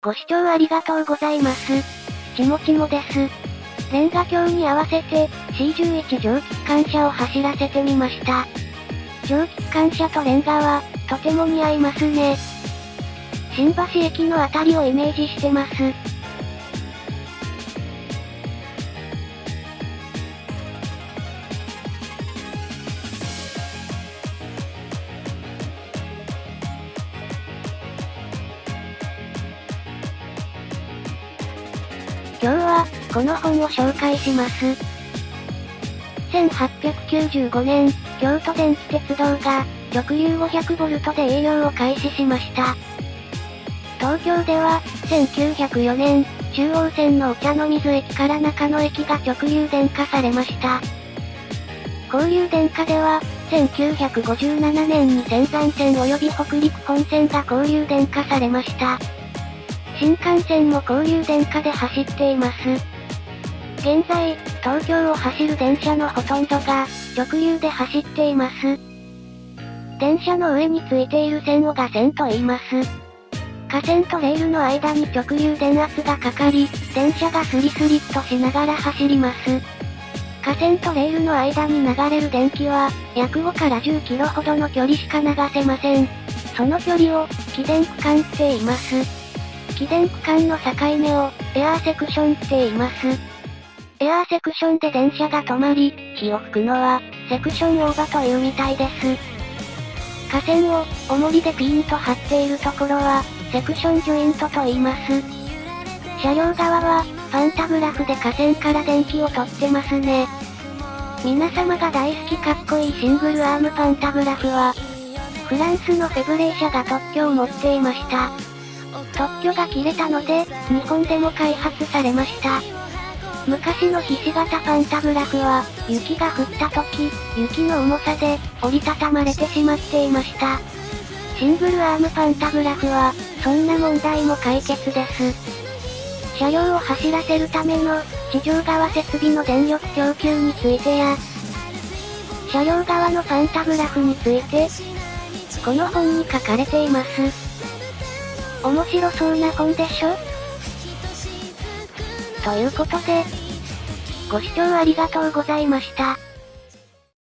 ご視聴ありがとうございます。ちもちもです。レンガ橋に合わせて C11 蒸気機関車を走らせてみました。蒸気機関車とレンガは、とても似合いますね。新橋駅のあたりをイメージしてます。今日は、この本を紹介します。1895年、京都電気鉄道が、直流 500V で営業を開始しました。東京では、1904年、中央線のお茶の水駅から中野駅が直流電化されました。交流電化では、1957年に仙山線及び北陸本線が交流電化されました。新幹線も交流電化で走っています。現在、東京を走る電車のほとんどが、直流で走っています。電車の上についている線を画線と言います。架線とレールの間に直流電圧がかかり、電車がスリスリっとしながら走ります。架線とレールの間に流れる電気は、約5から10キロほどの距離しか流せません。その距離を、気電区間って言います。気電区間の境目を、エアーセクションって言います。エアーセクションで電車が止まり、火を吹くのは、セクションオーバーというみたいです。架線を、重りでピーンと張っているところは、セクションジョイントと言います。車両側は、パンタグラフで架線から電気を取ってますね。皆様が大好きかっこいいシングルアームパンタグラフは、フランスのフェブレー社が特許を持っていました。特許が切れたので、日本でも開発されました。昔のひし形パンタグラフは、雪が降った時、雪の重さで、折りたたまれてしまっていました。シングルアームパンタグラフは、そんな問題も解決です。車両を走らせるための、地上側設備の電力供給についてや、車両側のパンタグラフについて、この本に書かれています。面白そうな本でしょ？ということで、ご視聴ありがとうございました。